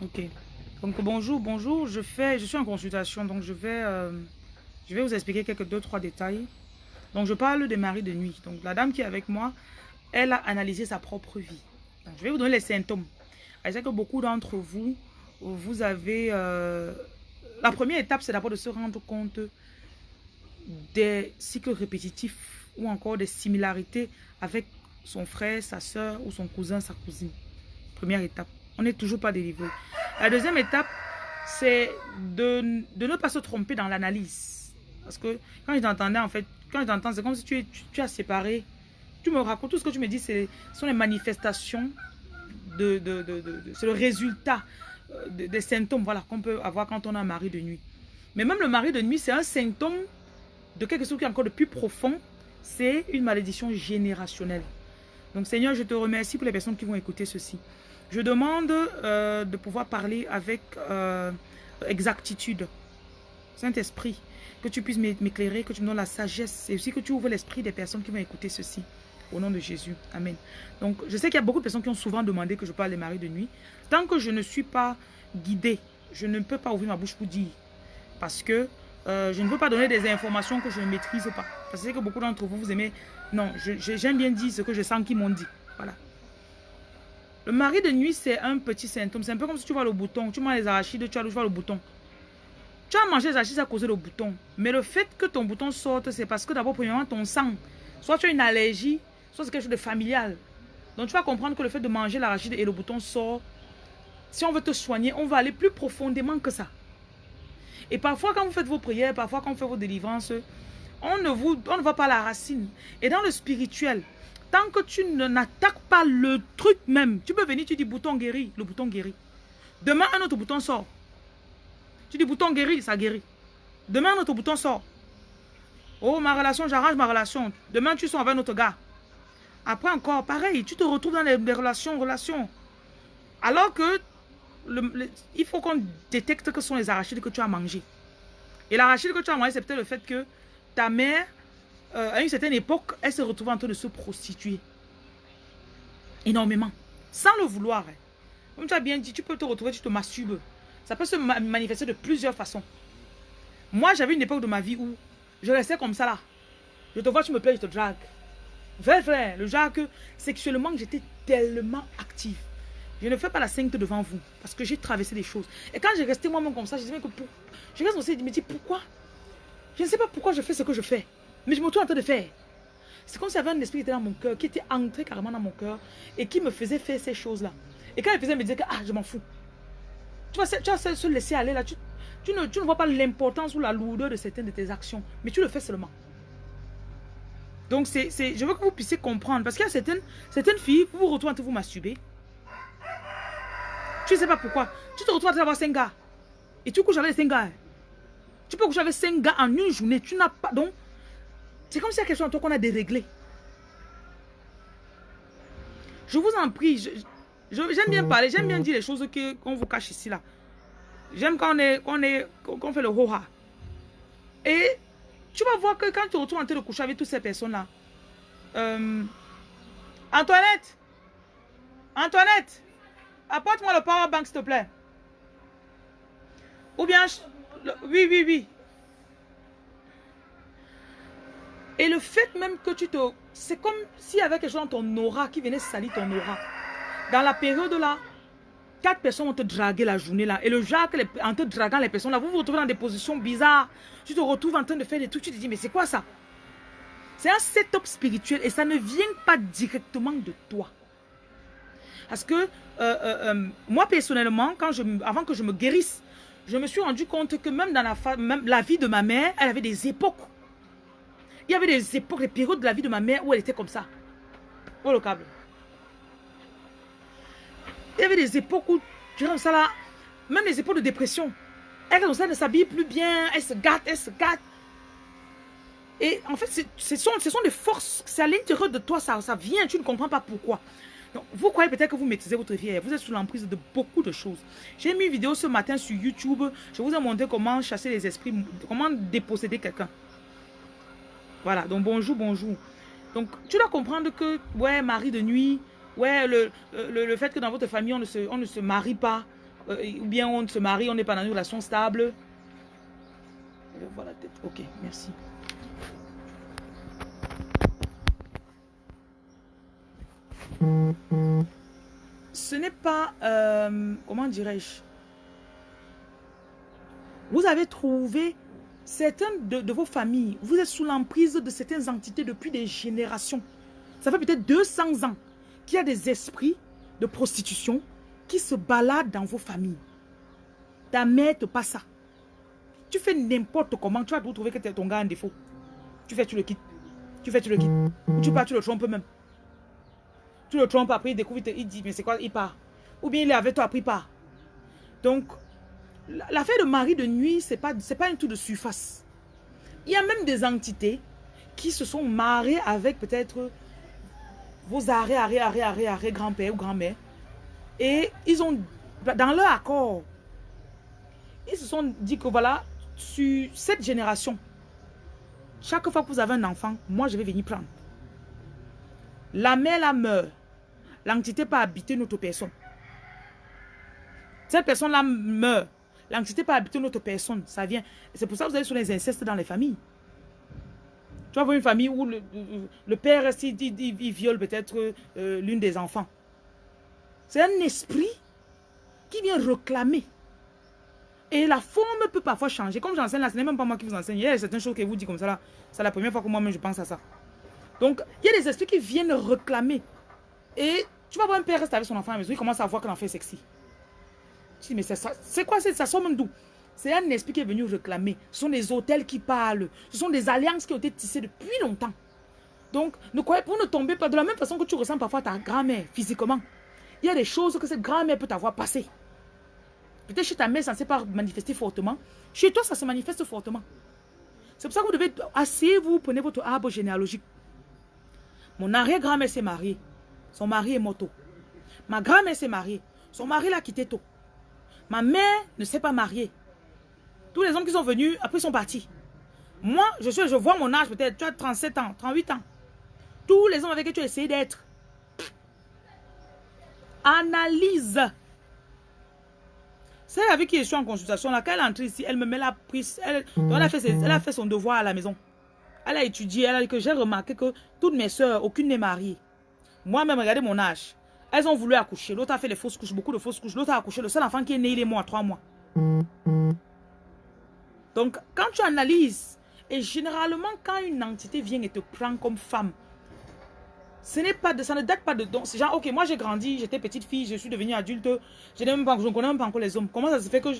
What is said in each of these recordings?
Ok. Donc bonjour, bonjour. Je fais, je suis en consultation, donc je vais, euh, vous expliquer quelques deux trois détails. Donc je parle des maris de nuit. Donc la dame qui est avec moi, elle a analysé sa propre vie. je vais vous donner les symptômes. Je sais que beaucoup d'entre vous, vous avez... Euh, la première étape, c'est d'abord de se rendre compte des cycles répétitifs ou encore des similarités avec son frère, sa soeur ou son cousin, sa cousine. Première étape. On n'est toujours pas délivré. La deuxième étape, c'est de, ne pas se tromper dans l'analyse. Parce que quand je t'entendais, en fait, quand je t'entends, c'est comme si tu, tu, as séparé. Tu me racontes, tout ce que tu me dis, ce sont les manifestations, de, de, de c'est le résultat euh, des symptômes voilà, qu'on peut avoir quand on a un mari de nuit. Mais même le mari de nuit, c'est un symptôme de quelque chose qui est encore de plus profond. C'est une malédiction générationnelle. Donc Seigneur, je te remercie pour les personnes qui vont écouter ceci. Je demande euh, de pouvoir parler avec euh, exactitude. Saint-Esprit, que tu puisses m'éclairer, que tu me donnes la sagesse et aussi que tu ouvres l'esprit des personnes qui vont écouter ceci. Au nom de Jésus. Amen. Donc, je sais qu'il y a beaucoup de personnes qui ont souvent demandé que je parle des maris de nuit. Tant que je ne suis pas guidée, je ne peux pas ouvrir ma bouche pour dire. Parce que euh, je ne veux pas donner des informations que je ne maîtrise pas. Parce que beaucoup d'entre vous, vous aimez... Non, j'aime bien dire ce que je sens qu'ils m'ont dit. Voilà. Le mari de nuit, c'est un petit symptôme. C'est un peu comme si tu vois le bouton. Tu manges les arachides, tu as le bouton. Tu as mangé les arachides à cause du bouton. Mais le fait que ton bouton sorte, c'est parce que d'abord, premièrement, ton sang, soit tu as une allergie, soit c'est quelque chose de familial. Donc tu vas comprendre que le fait de manger l'arachide et le bouton sort, si on veut te soigner, on va aller plus profondément que ça. Et parfois, quand vous faites vos prières, parfois quand vous faites vos délivrances, on ne, vous, on ne voit pas la racine. Et dans le spirituel, Tant que tu n'attaques pas le truc même, tu peux venir, tu dis bouton guéri, le bouton guérit. Demain, un autre bouton sort. Tu dis bouton guéri, ça guérit. Demain, un autre bouton sort. Oh, ma relation, j'arrange ma relation. Demain, tu sors avec un autre gars. Après encore, pareil, tu te retrouves dans les, relations, relations. Alors que il faut qu'on détecte que ce sont les arachides que tu as mangés. Et l'arachide que tu as mangé, c'est peut-être le fait que ta mère euh, à une certaine époque, elle se retrouve en train de se prostituer. Énormément. Sans le vouloir. Hein. Comme tu as bien dit, tu peux te retrouver, tu te masturbes. Ça peut se manifester de plusieurs façons. Moi, j'avais une époque de ma vie où je restais comme ça là. Je te vois, tu me plais, je te drague. Vrai, vrai. Le genre que sexuellement, j'étais tellement active. Je ne fais pas la sainte devant vous. Parce que j'ai traversé des choses. Et quand j'ai resté moi-même comme ça, je disais que. Je reste me dis pourquoi? Je ne sais pas pourquoi je fais ce que je fais. Mais je me trouve en train de faire. C'est comme s'il y avait un esprit qui était dans mon cœur, qui était entré carrément dans mon cœur et qui me faisait faire ces choses-là. Et quand il faisait, me disait que ah, je m'en fous. Tu vois, tu vas se laisser aller là. Tu, ne, vois pas l'importance ou la lourdeur de certaines de tes actions, mais tu le fais seulement. Donc, c'est, je veux que vous puissiez comprendre. Parce qu'il y a certaines, certaines filles, vous vous retrouvez en train de vous masturber. Tu ne sais pas pourquoi. Tu te retrouves en train d'avoir 5 gars. Et tu couches avec 5 gars. Tu peux coucher avec 5 gars en une journée. Tu n'as pas... Donc, c'est comme si y a quelque chose en toi qu'on a déréglé. Je vous en prie, j'aime bien parler, j'aime bien dire les choses qu'on vous cache ici là. J'aime quand on, est, qu'on fait le roha. Et tu vas voir que quand tu retournes en train de coucher avec toutes ces personnes-là, euh, Antoinette, Antoinette, apporte-moi le power bank s'il te plaît. Ou bien, oui, oui, oui. Et le fait même que tu te... C'est comme s'il y avait quelque chose dans ton aura qui venait salir ton aura. Dans la période là, quatre personnes vont te draguer la journée là. Et le genre, en te draguant les personnes là, vous vous retrouvez dans des positions bizarres. Tu te retrouves en train de faire des trucs, tu te dis, mais c'est quoi ça? C'est un setup spirituel et ça ne vient pas directement de toi. Parce que euh, euh, euh, moi personnellement, quand je, avant que je me guérisse, je me suis rendu compte que même dans la, vie de ma mère, elle avait des époques il y avait des époques, des périodes de la vie de ma mère où elle était comme ça. Oh le câble. Il y avait des époques où, tu comme ça là, même les époques de dépression. Elle, ça, ne s'habille plus bien, elle se gâte, elle se gâte. Et en fait, ce sont, ce sont des forces, c'est à l'intérieur de toi, ça, vient, tu ne comprends pas pourquoi. Donc, vous croyez peut-être que vous maîtrisez votre vie, vous êtes sous l'emprise de beaucoup de choses. J'ai mis une vidéo ce matin sur YouTube, je vous ai montré comment chasser les esprits, comment déposséder quelqu'un. Voilà, donc bonjour, bonjour. Donc, tu dois comprendre que, ouais, mari de nuit, ouais, le, le, fait que dans votre famille, on ne se, on ne se marie pas, ou bien on se marie, on n'est pas dans une relation stable. Voilà, tête. Ok, merci. Ce n'est pas, euh, comment dirais-je, vous avez trouvé certains de, vos familles, vous êtes sous l'emprise de certaines entités depuis des générations. Ça fait peut-être 200 ans qu'il y a des esprits de prostitution qui se baladent dans vos familles. Ta mère te passe ça. Tu fais n'importe comment, tu vas trouver que ton gars en défaut. Tu fais, tu le quittes. Tu fais, tu le quittes. Tu pars, tu le trompes même. Tu le trompes, après il découvre, il dit, mais c'est quoi, il part. Ou bien il est avec toi, après il part. Donc, l'affaire de mari de nuit, c'est pas, pas un tout de surface. Il y a même des entités qui se sont mariées avec peut-être vos arrêts, arrêts, arrêts, arrêts, arrêts, grand-père ou grand-mère. Et ils ont, dans leur accord, ils se sont dit que voilà, sur cette génération, chaque fois que vous avez un enfant, moi je vais venir prendre. La mère la meurt. L'entité peut habiter notre personne. Cette personne-là meurt. L'entité peut habiter notre personne. Ça vient. C'est pour ça que vous avez sur les incestes dans les familles. Tu vas voir une famille où le, père, il, viole peut-être euh, l'une des enfants. C'est un esprit qui vient réclamer. Et la forme peut parfois changer. Comme j'enseigne là, ce n'est même pas moi qui vous enseigne. Il y a certaines choses que vous dit comme ça. C'est la première fois que moi-même je pense à ça. Donc, il y a des esprits qui viennent réclamer. Et tu vas voir un père rester avec son enfant à la maison, il commence à voir que l'enfant est sexy. Dis, mais c'est quoi ça sort même d'où? C'est un esprit qui est venu réclamer. Ce sont des hôtels qui parlent. Ce sont des alliances qui ont été tissées depuis longtemps. Donc, ne croyez pas, ne tombez pas de la même façon que tu ressens parfois ta grand-mère physiquement. Il y a des choses que cette grand-mère peut t'avoir passées. Peut-être chez ta mère, ça ne s'est pas manifesté fortement. Chez toi, ça se manifeste fortement. C'est pour ça que vous devez, asseyez-vous, prenez votre arbre généalogique. Mon arrière-grand-mère s'est mariée. Son mari est moto. Ma grand-mère s'est mariée. Son mari l'a quitté tôt. Ma mère ne s'est pas mariée. Tous les hommes qui sont venus, après, sont partis. Moi, je, suis, je vois mon âge peut-être. Tu as 37 ans, 38 ans. Tous les hommes avec qui tu as essayé d'être. Analyse. C'est avec qui je suis en consultation. Quand elle entre ici, elle me met la prise. Elle, a fait elle a fait son devoir à la maison. Elle a étudié, elle a dit que j'ai remarqué que toutes mes soeurs, aucune n'est mariée. Moi-même, regardez mon âge. Elles ont voulu accoucher. L'autre a fait les fausses couches, beaucoup de fausses couches. L'autre a accouché. Le seul enfant qui est né, il est mort trois mois. Donc, quand tu analyses, et généralement, quand une entité vient et te prend comme femme, ce n'est pas ça ne date pas de donc C'est genre, ok, moi j'ai grandi, j'étais petite fille, je suis devenue adulte, je, ne connais même pas encore les hommes. Comment ça se fait que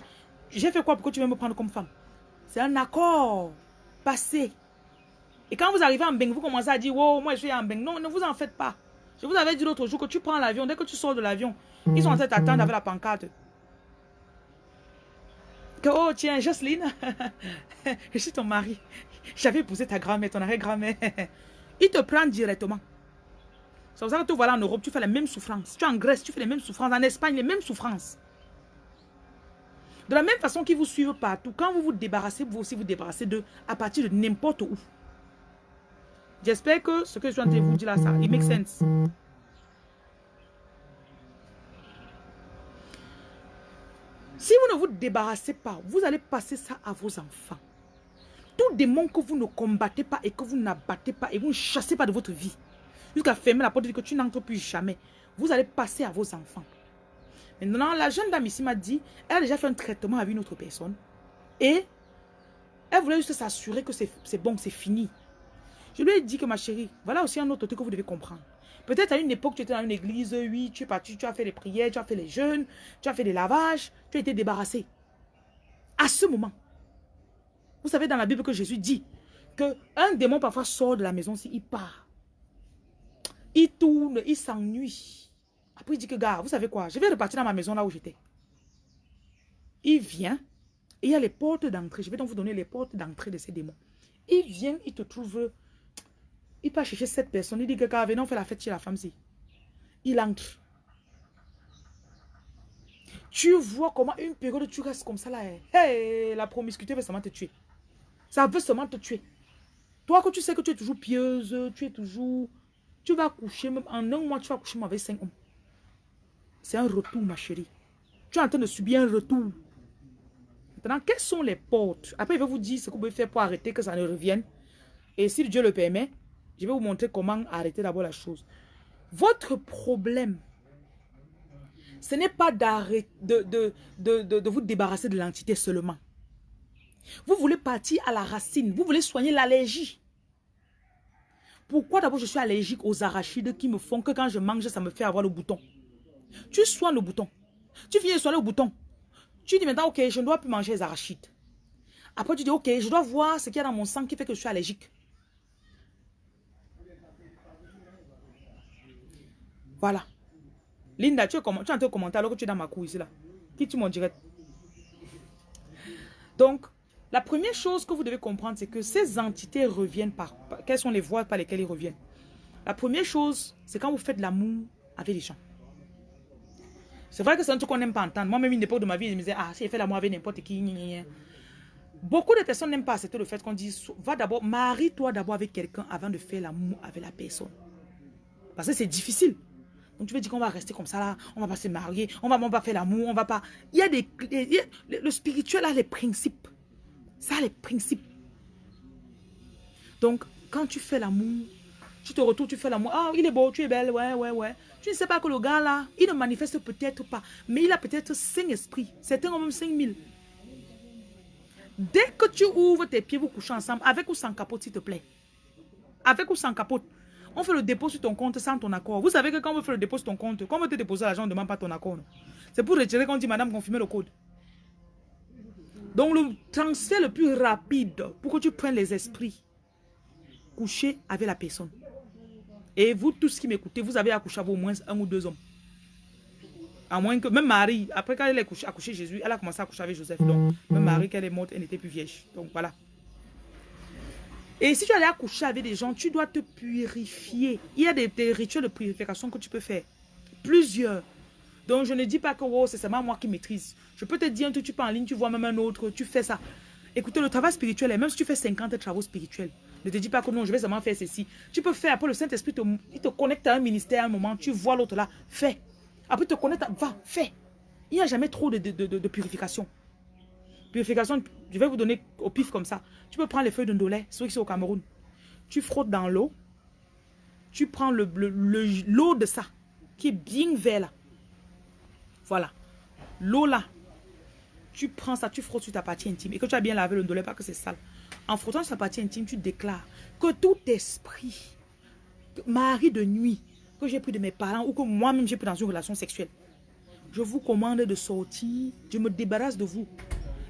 j'ai fait quoi pour que tu veux me prendre comme femme? C'est un accord passé. Et quand vous arrivez en Beng, vous commencez à dire, wow, moi je suis en Beng. Non, ne vous en faites pas. Je vous avais dit l'autre jour que tu prends l'avion, dès que tu sors de l'avion, ils sont en train d'attendre avec la pancarte. Que, oh tiens, Jocelyne, je suis ton mari. J'avais épousé ta grand-mère, ton arrière-grand-mère. Ils te prennent directement. C'est pour ça que tu vois en Europe, tu fais les mêmes souffrances. Tu es en Grèce, tu fais les mêmes souffrances. En Espagne, les mêmes souffrances. De la même façon qu'ils vous suivent partout, quand vous vous débarrassez, vous aussi vous débarrassez d'eux à partir de n'importe où. J'espère que ce que je train de vous dire là, ça, it makes sense. Si vous ne vous débarrassez pas, vous allez passer ça à vos enfants. Tout démon que vous ne combattez pas et que vous n'abattez pas et vous ne chassez pas de votre vie, jusqu'à fermer la porte et que tu n'entres plus jamais, vous allez passer à vos enfants. Maintenant, la jeune dame ici m'a dit, elle a déjà fait un traitement avec une autre personne et elle voulait juste s'assurer que c'est bon, c'est fini. Je lui ai dit que ma chérie, voilà aussi un autre truc que vous devez comprendre. Peut-être à une époque, tu étais dans une église, oui, tu es parti, tu as fait les prières, tu as fait les jeûnes, tu as fait des lavages, tu as été débarrassé. À ce moment, vous savez dans la Bible que Jésus dit que un démon parfois sort de la maison s'il part. Il tourne, il s'ennuie. Après, il dit que, gars, vous savez quoi, je vais repartir dans ma maison là où j'étais. Il vient, et il y a les portes d'entrée. Je vais donc vous donner les portes d'entrée de ces démons. Il vient, il te trouve il part chercher cette personne. Il dit que quand venons faire la fête chez la femme-ci. Il entre. Tu vois comment une période tu restes comme ça là. Hein. Hey, la promiscuité veut seulement te tuer. Ça veut seulement te tuer. Toi que tu sais que tu es toujours pieuse, tu es toujours... Tu vas coucher, même en un mois, tu vas coucher avec cinq hommes. C'est un retour, ma chérie. Tu es en train de subir un retour. Maintenant, quelles sont les portes? Après, il va vous dire ce que vous pouvez faire pour arrêter que ça ne revienne. Et si Dieu le permet, je vais vous montrer comment arrêter d'abord la chose. Votre problème, ce n'est pas de, de, vous débarrasser de l'entité seulement. Vous voulez partir à la racine. Vous voulez soigner l'allergie. Pourquoi d'abord je suis allergique aux arachides qui me font que quand je mange, ça me fait avoir le bouton? Tu soignes le bouton. Tu viens soigner le bouton. Tu dis maintenant, ok, je ne dois plus manger les arachides. Après, tu dis, ok, je dois voir ce qu'il y a dans mon sang qui fait que je suis allergique. Voilà. Linda, tu es, tu es en train de commenter alors que tu es dans ma cour ici là. Qui tu m'en direct? Donc, la première chose que vous devez comprendre, c'est que ces entités reviennent par, Quelles sont les voies par lesquelles ils reviennent La première chose, c'est quand vous faites l'amour avec les gens. C'est vrai que c'est un truc qu'on n'aime pas entendre. Moi-même, une époque de ma vie, je me disais, ah, si j'ai fait l'amour avec n'importe qui, Beaucoup de personnes n'aiment pas accepter le fait qu'on dise, va d'abord, marie-toi d'abord avec quelqu'un avant de faire l'amour avec la personne. Parce que c'est difficile. Tu veux dire qu'on va rester comme ça là, on va pas se marier, on va, pas faire l'amour, on va pas... Il y a des... le spirituel a les principes. Ça a les principes. Donc, quand tu fais l'amour, tu te retournes, tu fais l'amour. Ah, il est beau, tu es belle, ouais, ouais, ouais. Tu ne sais pas que le gars là, il ne manifeste peut-être pas, mais il a peut-être cinq esprits. Certains ont même 5000. Dès que tu ouvres tes pieds, vous couchez ensemble, avec ou sans capote, s'il te plaît. Avec ou sans capote. On fait le dépôt sur ton compte sans ton accord. Vous savez que quand on fait le dépôt sur ton compte, quand on te déposer l'argent, on ne demande pas ton accord. C'est pour retirer qu'on dit, madame, confirmez le code. Donc le transfert le plus rapide pour que tu prennes les esprits, coucher avec la personne. Et vous tous qui m'écoutez, vous avez accouché avec au moins un ou deux hommes. À moins que, même Marie, après qu'elle ait accouché Jésus, elle a commencé à coucher avec Joseph. Donc, même Marie, qu'elle est morte, elle n'était plus vieille. Donc, voilà. Et si tu allais accoucher avec des gens, tu dois te purifier. Il y a des, rituels de purification que tu peux faire. Plusieurs. Donc, je ne dis pas que oh, c'est seulement moi qui maîtrise. Je peux te dire un truc, tu pars en ligne, tu vois même un autre, tu fais ça. Écoutez, le travail spirituel, même si tu fais 50 travaux spirituels, ne te dis pas que non, je vais seulement faire ceci. Tu peux faire, après le Saint-Esprit, te connecte à un ministère à un moment, tu vois l'autre là, fais. Après, te connecte, va, fais. Il n'y a jamais trop de, de, purification. Purification, je vais vous donner au pif comme ça. Tu peux prendre les feuilles de ndolé, ceux qui sont au Cameroun. Tu frottes dans l'eau. Tu prends l'eau le, le, de ça, qui est bien vert là. Voilà. L'eau là. Tu prends ça, tu frottes sur ta partie intime. Et que tu as bien lavé le ndolé, pas que c'est sale. En frottant sa partie intime, tu déclares que tout esprit, mari de nuit, que j'ai pris de mes parents ou que moi-même j'ai pris dans une relation sexuelle, je vous commande de sortir, je me débarrasse de vous.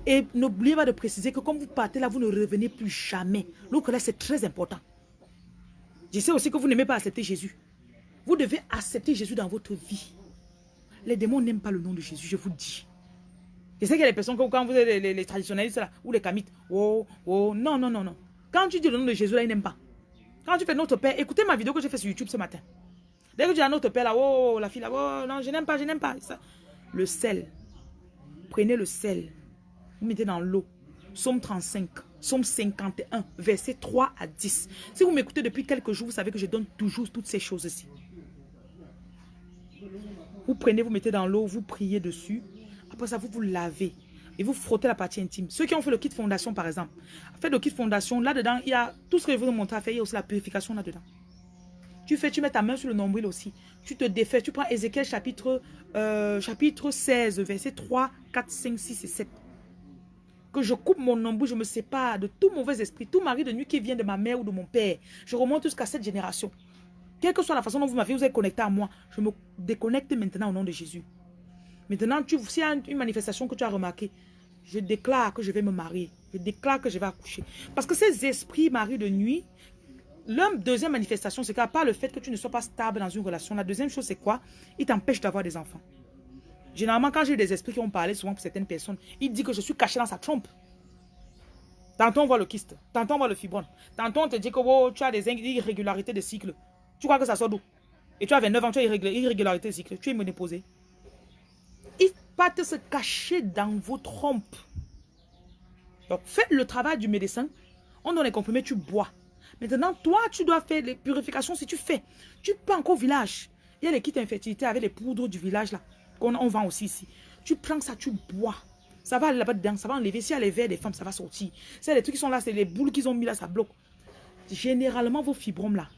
Et n'oubliez pas de préciser que comme vous partez là, vous ne revenez plus jamais. Donc là, c'est très important. Je sais aussi que vous n'aimez pas accepter Jésus. Vous devez accepter Jésus dans votre vie. Les démons n'aiment pas le nom de Jésus, je vous dis. Je sais qu'il y a des personnes, quand vous êtes les, traditionnalistes là, ou les kamites, oh, oh, non, non, non, non. Quand tu dis le nom de Jésus là, ils n'aiment pas. Quand tu fais notre Père, écoutez ma vidéo que j'ai fait sur YouTube ce matin. Dès que tu dis notre Père là, oh, la fille là, oh, non, je n'aime pas, je n'aime pas. Le sel. Prenez le sel. Vous mettez dans l'eau. Somme 35, Somme 51, verset 3 à 10. Si vous m'écoutez depuis quelques jours, vous savez que je donne toujours toutes ces choses-ci. Vous prenez, vous mettez dans l'eau, vous priez dessus. Après ça, vous vous lavez et vous frottez la partie intime. Ceux qui ont fait le kit fondation, par exemple, faites le kit fondation, là-dedans, il y a tout ce que je vous montrer à faire, il y a aussi la purification là-dedans. Tu fais, tu mets ta main sur le nombril aussi. Tu te défais, tu prends Ézéchiel chapitre, euh, chapitre 16, verset 3, 4, 5, 6 et 7. Que je coupe mon nombril, je me sépare de tout mauvais esprit, tout mari de nuit qui vient de ma mère ou de mon père. Je remonte jusqu'à cette génération. Quelle que soit la façon dont vous m'avez, vous êtes connecté à moi, je me déconnecte maintenant au nom de Jésus. Maintenant, s'il y a une manifestation que tu as remarqué, je déclare que je vais me marier. Je déclare que je vais accoucher. Parce que ces esprits maris de nuit, leur deuxième manifestation, c'est qu'à part le fait que tu ne sois pas stable dans une relation, la deuxième chose, c'est quoi? Ils t'empêchent d'avoir des enfants. Généralement, quand j'ai des esprits qui ont parlé souvent pour certaines personnes, ils disent que je suis caché dans sa trompe. Tantôt on voit le kyste, tantôt on voit le fibrone, tantôt on te dit que oh, tu as des irrégularités de cycle. Tu crois que ça sort d'où? Et tu as 29 ans, tu as irrégularité de cycle, tu es ménopausé pas se cacher dans vos trompes. Donc, faites le travail du médecin. On donne les comprimés, tu bois. Maintenant, toi, tu dois faire les purifications si tu fais. Tu peux encore au village. Il y a les kits infertilité avec les poudres du village là. Qu'on on vend aussi ici. Tu prends ça, tu bois. Ça va aller là-bas dedans, ça va enlever. Si y a les verres des femmes, ça va sortir. C'est les trucs qui sont là, c'est les boules qu'ils ont mis là, ça bloque. Généralement, vos fibromes là,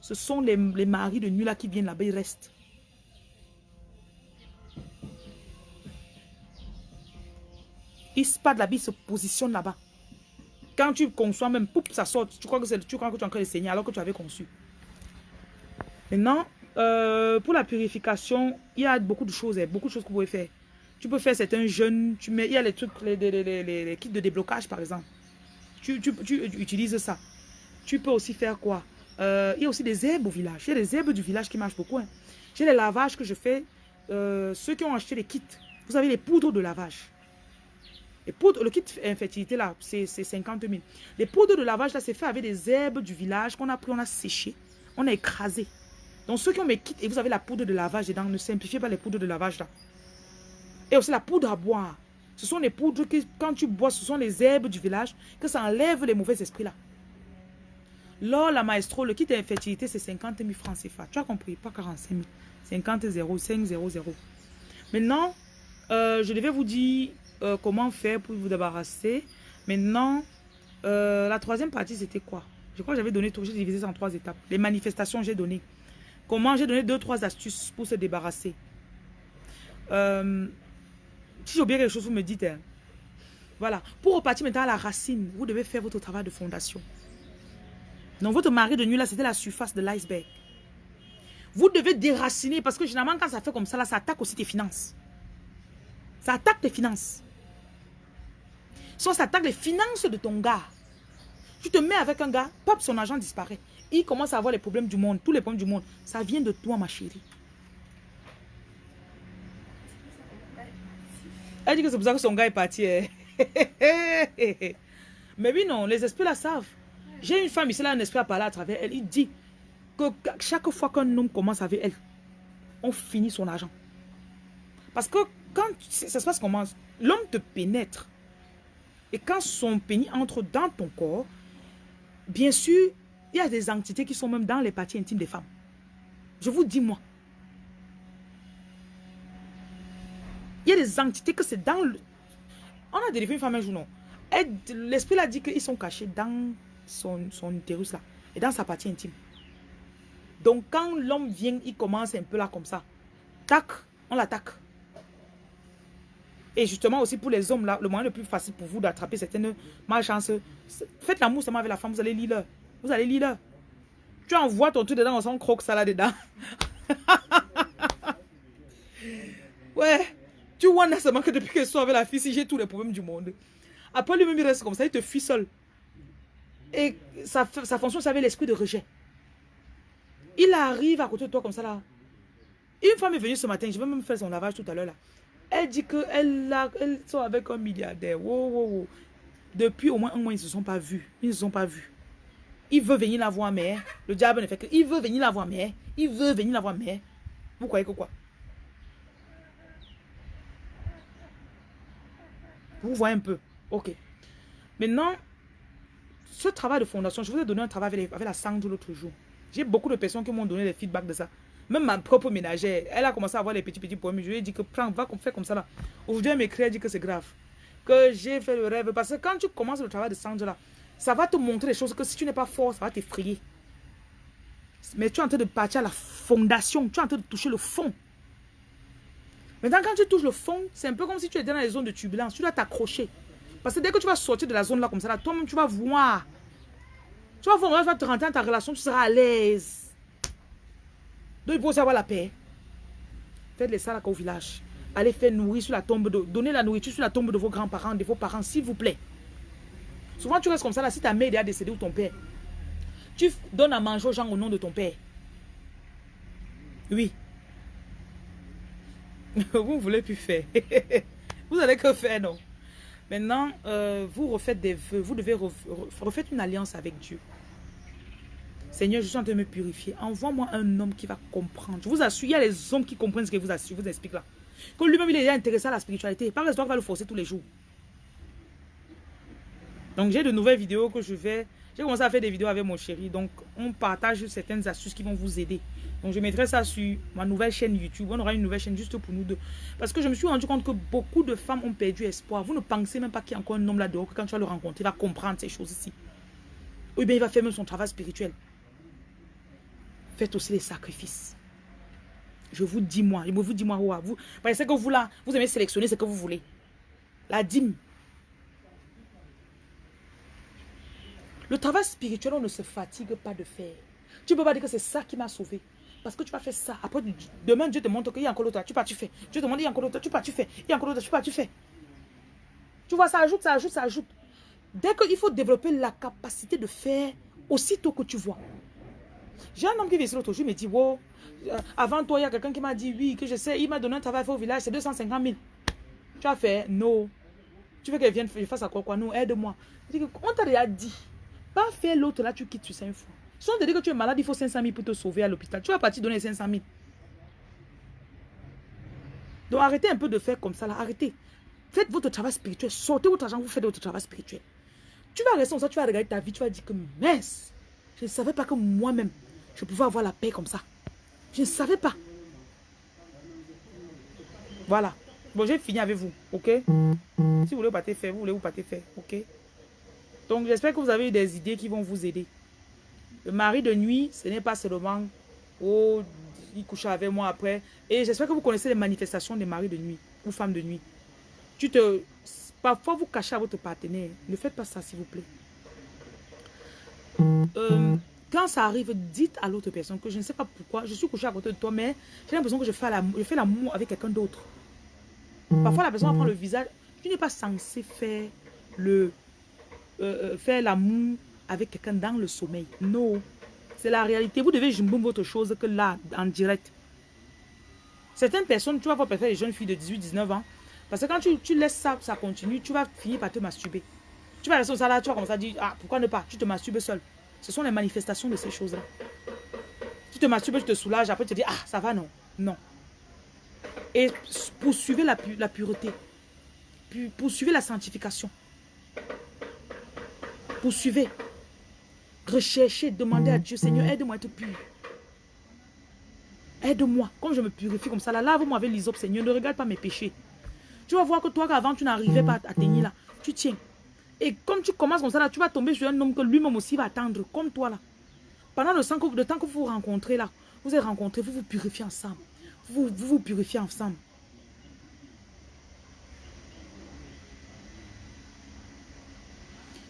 ce sont les, les maris de nuit là qui viennent là-bas, ils restent. Ils se pas de la vie, se positionne là-bas. Quand tu conçois même, poup, ça sort. Tu crois que, tu crois que tu es en train de alors que tu avais conçu. Maintenant, euh, pour la purification, il y a beaucoup de choses, hein, beaucoup de choses que vous pouvez faire. Tu peux faire certains jeûnes, tu mets, il y a les trucs, les, kits de déblocage par exemple. Tu, utilises ça. Tu peux aussi faire quoi? Euh, Il y a aussi des herbes au village. Il y a des herbes du village qui marchent beaucoup. Hein. J'ai les lavages que je fais. Euh, ceux qui ont acheté les kits, vous avez les poudres de lavage. Les poudres, le kit infertilité là, c'est 50 000. Les poudres de lavage là, c'est fait avec des herbes du village qu'on a pris, on a séché, on a écrasé. Donc ceux qui ont mes kits et vous avez la poudre de lavage dedans, ne simplifiez pas les poudres de lavage là. Et aussi la poudre à boire. Ce sont les poudres que quand tu bois, ce sont les herbes du village, que ça enlève les mauvais esprits là. Là, la maestro, le kit d'infertilité, c'est 50 000 francs CFA. Tu as compris, pas 45 000. 50 0, 5 0, 0. Maintenant, euh, je devais vous dire euh, comment faire pour vous débarrasser. Maintenant, euh, la troisième partie, c'était quoi? Je crois que j'avais donné tout, j'ai divisé ça en trois étapes. Les manifestations, j'ai donné. Comment j'ai donné deux, trois astuces pour se débarrasser? Euh, si j'ai oublié quelque chose, vous me dites. Hein. Voilà. Pour repartir maintenant à la racine, vous devez faire votre travail de fondation. Donc, votre mari de nuit, là, c'était la surface de l'iceberg. Vous devez déraciner parce que généralement, quand ça fait comme ça, là, ça attaque aussi tes finances. Ça attaque tes finances. Soit ça attaque les finances de ton gars. Tu te mets avec un gars, pop, son argent disparaît. Il commence à avoir les problèmes du monde, tous les problèmes du monde. Ça vient de toi, ma chérie. Elle dit que c'est pour ça que son gars est parti. Hein. Mais oui, non, les esprits la savent. J'ai une femme ici, là, un esprit à parler à travers elle. Il dit que chaque fois qu'un homme commence avec elle, on finit son argent. Parce que quand ça se passe comment? L'homme te pénètre. Et quand son pénis entre dans ton corps, bien sûr, il y a des entités qui sont même dans les parties intimes des femmes. Je vous dis, moi. Il y a des entités que c'est dans le... On a délivré une femme un jour, non? L'esprit l'a dit qu'ils sont cachés dans son, son utérus là. Et dans sa partie intime. Donc quand l'homme vient, il commence un peu là comme ça. Tac, on l'attaque. Et justement aussi pour les hommes là, le moyen le plus facile pour vous d'attraper certaines malchances, faites l'amour seulement avec la femme, vous allez lire Vous allez lire Tu envoies ton truc dedans, on s'en croque ça là dedans. ouais. Tu vois seulement que depuis que je avec la fille, si j'ai tous les problèmes du monde. Après lui-même, il reste comme ça, il te fuit seul. Et ça, ça fonctionne avec l'esprit de rejet. Il arrive à côté de toi comme ça là. Une femme est venue ce matin, je vais même faire son lavage tout à l'heure là. Elle dit qu'elle elle avec un milliardaire. Depuis au moins un mois, ils ne se sont pas vus. Ils ne se sont pas vus. Il veut venir la voir, mais le diable ne fait que. Il veut venir la voir, mais il veut venir la voir, mais. Vous croyez que quoi? Vous voyez un peu. Ok. Maintenant, ce travail de fondation, je vous ai donné un travail avec, avec la sangle l'autre jour. J'ai beaucoup de personnes qui m'ont donné des feedbacks de ça. Même ma propre ménagère, elle a commencé à avoir les petits petits problèmes. Je lui ai dit que prends, va faire comme ça là. Aujourd'hui, elle m'écrit, elle dit que c'est grave. Que j'ai fait le rêve. Parce que quand tu commences le travail de Sandra ça va te montrer des choses que si tu n'es pas fort, ça va t'effrayer. Mais tu es en train de partir à la fondation. Tu es en train de toucher le fond. Maintenant, quand tu touches le fond, c'est un peu comme si tu étais dans les zones de turbulence. Tu dois t'accrocher. Parce que dès que tu vas sortir de la zone là comme ça, toi-même, tu vas voir. Tu vas voir, tu vas te rentrer dans ta relation, tu seras à l'aise. Donc il faut aussi avoir la paix. Faites les salades au village. Allez faire nourrir sur la tombe de... Donnez la nourriture sur la tombe de vos grands-parents, de vos parents, s'il vous plaît. Souvent tu restes comme ça là, si ta mère est décédée ou ton père. Tu donnes à manger aux gens au nom de ton père. Oui. vous ne voulez plus faire. vous allez que faire, non Maintenant, euh, vous refaites des vœux. Vous devez refaire une alliance avec Dieu. Seigneur, je suis en train de me purifier. Envoie-moi un homme qui va comprendre. Je vous assure, il y a les hommes qui comprennent ce que vous, assure, vous explique là. Que lui-même, il est intéressé à la spiritualité. Pas l'histoire va le forcer tous les jours. Donc, j'ai de nouvelles vidéos que je vais... J'ai commencé à faire des vidéos avec mon chéri. Donc, on partage certaines astuces qui vont vous aider. Donc, je mettrai ça sur ma nouvelle chaîne YouTube. On aura une nouvelle chaîne juste pour nous deux. Parce que je me suis rendu compte que beaucoup de femmes ont perdu espoir. Vous ne pensez même pas qu'il y a encore un homme là-dehors que quand tu vas le rencontrer, il va comprendre ces choses ici. Ou bien il va faire même son travail spirituel. Faites aussi les sacrifices. Je vous dis moi, je vous dis moi, vous, parce que vous là, vous aimez sélectionner ce que vous voulez. La dîme, Le travail spirituel, on ne se fatigue pas de faire. Tu ne peux pas dire que c'est ça qui m'a sauvé. Parce que tu vas faire ça. Après, demain, Dieu te montre qu'il y a encore l'autre. Tu pars, tu fais. Dieu te montre qu'il y a encore l'autre. Tu pars, tu fais. Il y a encore l'autre. Tu pars, tu fais. Tu vois, ça ajoute, ça ajoute, ça ajoute. Dès qu'il faut développer la capacité de faire aussitôt que tu vois. J'ai un homme qui vient ici l'autre jour, il me dit, wow, euh, avant toi, il y a quelqu'un qui m'a dit, oui, que je sais, il m'a donné un travail au village, c'est 250 000. Tu as fait, non. Tu veux qu'elle vienne, je fasse à quoi, quoi, non, aide-moi. On t'a déjà dit. Pas faire l'autre là, tu quittes sur 5 fois. Si on te dit que tu es malade, il faut 500 000 pour te sauver à l'hôpital. Tu vas partir donner 500 000. Donc arrêtez un peu de faire comme ça là. Arrêtez. Faites votre travail spirituel. Sortez votre argent, vous faites votre travail spirituel. Tu vas rester comme ça, tu vas regarder ta vie, tu vas dire que mince, je ne savais pas que moi-même, je pouvais avoir la paix comme ça. Je ne savais pas. Voilà. Bon, j'ai fini avec vous, ok? Si vous voulez te faire, vous voulez vous te faire, ok? Donc, j'espère que vous avez des idées qui vont vous aider. Le mari de nuit, ce n'est pas seulement « Oh, il couche avec moi après. » Et j'espère que vous connaissez les manifestations des maris de nuit ou femmes de nuit. Tu te... Parfois, vous cachez à votre partenaire. Ne faites pas ça, s'il vous plaît. Euh, quand ça arrive, dites à l'autre personne que je ne sais pas pourquoi, je suis couché à côté de toi, mais j'ai l'impression que je fais l'amour avec quelqu'un d'autre. Parfois, la personne prend le visage. Tu n'es pas censé faire le euh, euh, faire l'amour avec quelqu'un dans le sommeil. Non. C'est la réalité. Vous devez jumbo votre chose que là, en direct. Certaines personnes, tu vas voir peut-être les jeunes filles de 18-19 ans. Parce que quand tu, laisses ça, ça continue, tu vas finir par te masturber. Tu vas rester ça là, tu vas commencer à dire, ah, pourquoi ne pas? Tu te masturbes seul. Ce sont les manifestations de ces choses-là. Tu te masturbes, tu te soulages, après tu te dis, ah, ça va, non. Non. Et poursuivez la, pureté. Poursuivez la sanctification. Poursuivez. Recherchez, demandez à Dieu, Seigneur, aide-moi à être pur. Aide-moi. Comme je me purifie comme ça, là, lave-moi avec l'isop, Seigneur. Ne regarde pas mes péchés. Tu vas voir que toi, avant tu n'arrivais pas à tenir là, tu tiens. Et comme tu commences comme ça, là, tu vas tomber sur un homme que lui-même aussi va attendre, comme toi là. Pendant le temps, que, vous vous rencontrez là, vous êtes rencontrés, vous vous purifiez ensemble. Vous vous, vous purifiez ensemble.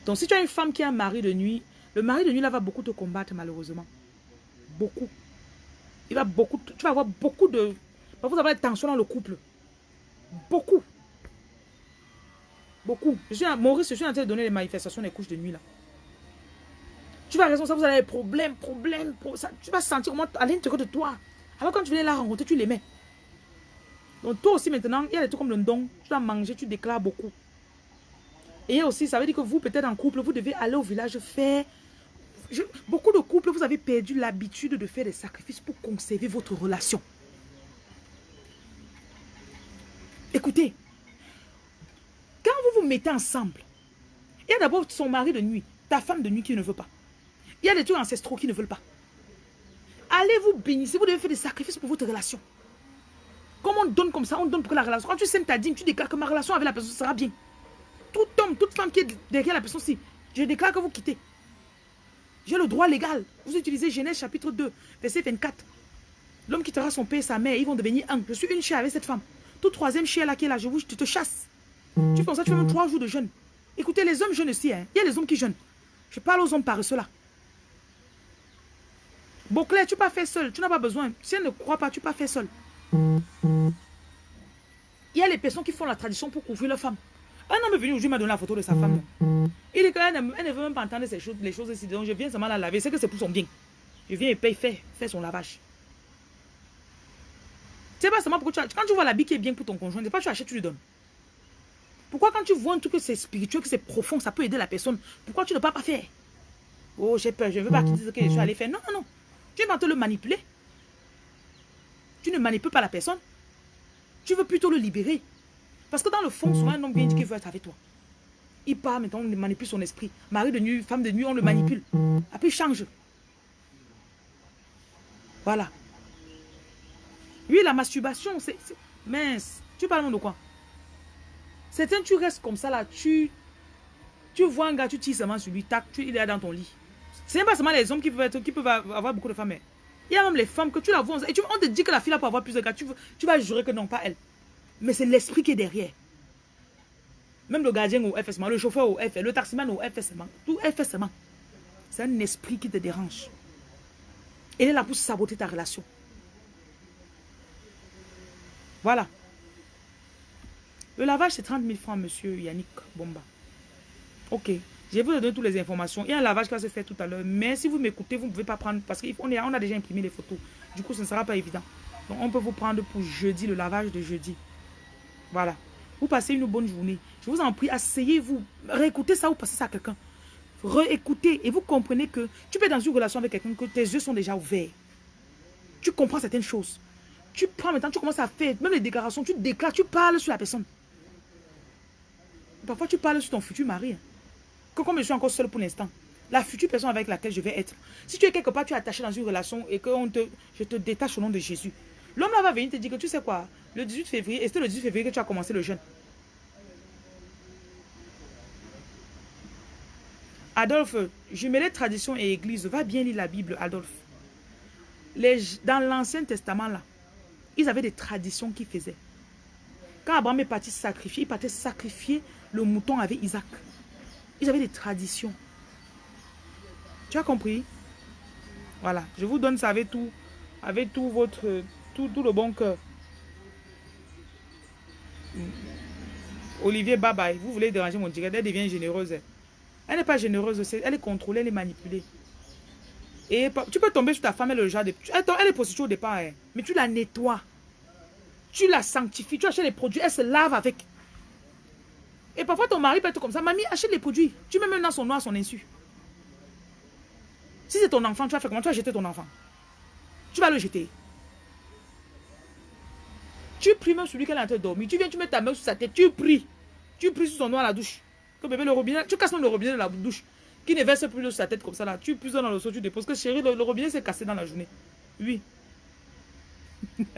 Donc, si tu as une femme qui a un mari de nuit, le mari de nuit, là, va beaucoup te combattre, malheureusement. Beaucoup. Il va beaucoup, tu vas avoir beaucoup de... Vous avez des tensions dans le couple. Beaucoup. Beaucoup. Je suis, Maurice, je suis en train de donner les manifestations des couches de nuit, là. Tu vas raison, ça, vous avez des problèmes, problèmes, tu vas sentir comment à l'intérieur de toi. Alors quand tu viens la rencontrer, tu mets. Donc toi aussi maintenant, il y a des trucs comme le don. Tu dois manger, tu déclares beaucoup. Et aussi, ça veut dire que vous, peut-être en couple, vous devez aller au village faire... beaucoup de couples, vous avez perdu l'habitude de faire des sacrifices pour conserver votre relation. Écoutez, quand vous vous mettez ensemble, il y a d'abord son mari de nuit, ta femme de nuit qui ne veut pas. Il y a des trucs ancestraux qui ne veulent pas. Allez vous bénir, vous devez faire des sacrifices pour votre relation. Comme on donne comme ça, on donne pour la relation. Quand tu sèmes ta dîme, tu déclares que ma relation avec la personne sera bien tout homme, toute femme qui est derrière la personne ci, je déclare que vous quittez. J'ai le droit légal. Vous utilisez Genèse chapitre 2, verset 24. L'homme quittera son père et sa mère, ils vont devenir un. Je suis une chair avec cette femme. Tout troisième chair là qui est là, je vous, tu te chasses. Tu fais ça, tu fais même trois jours de jeûne. Écoutez, les hommes jeûnent aussi. Hein. Il y a les hommes qui jeûnent. Je parle aux hommes par cela. Beauclair, tu pas fait seul. Tu n'as pas besoin. Si elle ne croit pas, tu pas fait seul. Il y a les personnes qui font la tradition pour couvrir leur femme. Un homme est venu aujourd'hui, m'a donné la photo de sa femme. Il dit qu'elle ne, ne veut même pas entendre ces choses, les choses ici. Donc je viens seulement la laver. C'est que c'est pour son bien. Je viens et paye, fait son lavage. C'est pas seulement pourquoi tu quand tu vois l'habit qui est bien pour ton conjoint, c'est pas tu achètes, tu lui donnes. Pourquoi quand tu vois un truc que c'est spirituel, que c'est profond, ça peut aider la personne, pourquoi tu ne peux pas faire? Oh, j'ai peur, je ne veux pas qu'il dise que je suis allé faire. Non, non, non. Tu vas te le manipuler. Tu ne manipules pas la personne. Tu veux plutôt le libérer. Parce que dans le fond, souvent, un homme vient dire qu'il veut être avec toi. Il part maintenant, on manipule son esprit. Mari de nuit, femme de nuit, on le manipule. Après, il change. Voilà. Oui, la masturbation, c'est... Mince. Tu parles de quoi? Certains, tu restes comme ça là, tu... Tu vois un gars, tu tires seulement sur lui, tac, tu, il est dans ton lit. C'est pas seulement les hommes qui peuvent, avoir beaucoup de femmes. Mais il y a même les femmes que tu la vois. Et tu, on te dit que la fille là peut avoir plus de gars. Tu, tu vas jurer que non, pas elle. Mais c'est l'esprit qui est derrière. Même le gardien au FSM, le chauffeur au FS, le taximan au FSM, tout FSM. C'est un esprit qui te dérange. Il est là pour saboter ta relation. Voilà. Le lavage, c'est 30 000 francs, monsieur Yannick Bomba. Ok. Je vais vous donner toutes les informations. Il y a un lavage qui va se faire tout à l'heure. Mais si vous m'écoutez, vous ne pouvez pas prendre... Parce qu'on on a déjà imprimé les photos. Du coup, ce ne sera pas évident. Donc, on peut vous prendre pour jeudi, le lavage de jeudi. Voilà. Vous passez une bonne journée. Je vous en prie, asseyez-vous. Réécoutez ça ou passez ça à quelqu'un. Réécoutez et vous comprenez que tu peux être dans une relation avec quelqu'un que tes yeux sont déjà ouverts. Tu comprends certaines choses. Tu prends maintenant, tu commences à faire, même les déclarations, tu déclares, tu parles sur la personne. Parfois, tu parles sur ton futur mari. Que comme je suis encore seul pour l'instant, la future personne avec laquelle je vais être. Si tu es quelque part, tu es attaché dans une relation et que on je te détache au nom de Jésus. L'homme là va venir te dire que tu sais quoi, le 18 février, et c'est le 18 février que tu as commencé le jeûne. Adolphe, jumelé tradition et église, va bien lire la Bible, Adolphe. Dans l'Ancien Testament, là, ils avaient des traditions qu'ils faisaient. Quand Abraham est parti sacrifier, il partait sacrifier le mouton avec Isaac. Ils avaient des traditions. Tu as compris? Voilà, je vous donne ça avec tout, avec tout votre, tout, le bon cœur. Olivier, bye bye. Vous voulez déranger mon direct, elle devient généreuse. Elle n'est pas généreuse, elle est contrôlée, elle est manipulée. Et tu peux tomber sur ta femme, elle, le genre de, elle est prostituée au départ, hein. mais tu la nettoies. Tu la sanctifies, tu achètes les produits, elle se lave avec. Et parfois ton mari peut être comme ça, mamie, achète les produits. Tu mets même dans son noir son insu. Si c'est ton enfant, tu vas faire comment? Tu vas jeter ton enfant. Tu vas le jeter. Tu pries même sur lui qu'elle est en train de dormir. Tu viens, tu mets ta main sur sa tête, tu pries. Tu pries sur son noir à la douche. Que le robinet, tu casses même le robinet de la douche. Qui ne verse plus sur sa tête comme ça là. Tu puisses dans le seau, tu déposes. Que chérie, le, robinet s'est cassé dans la journée. Oui.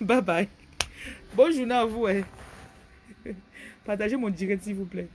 bye bye. Bonne journée à vous. Hein. Partagez mon direct s'il vous plaît.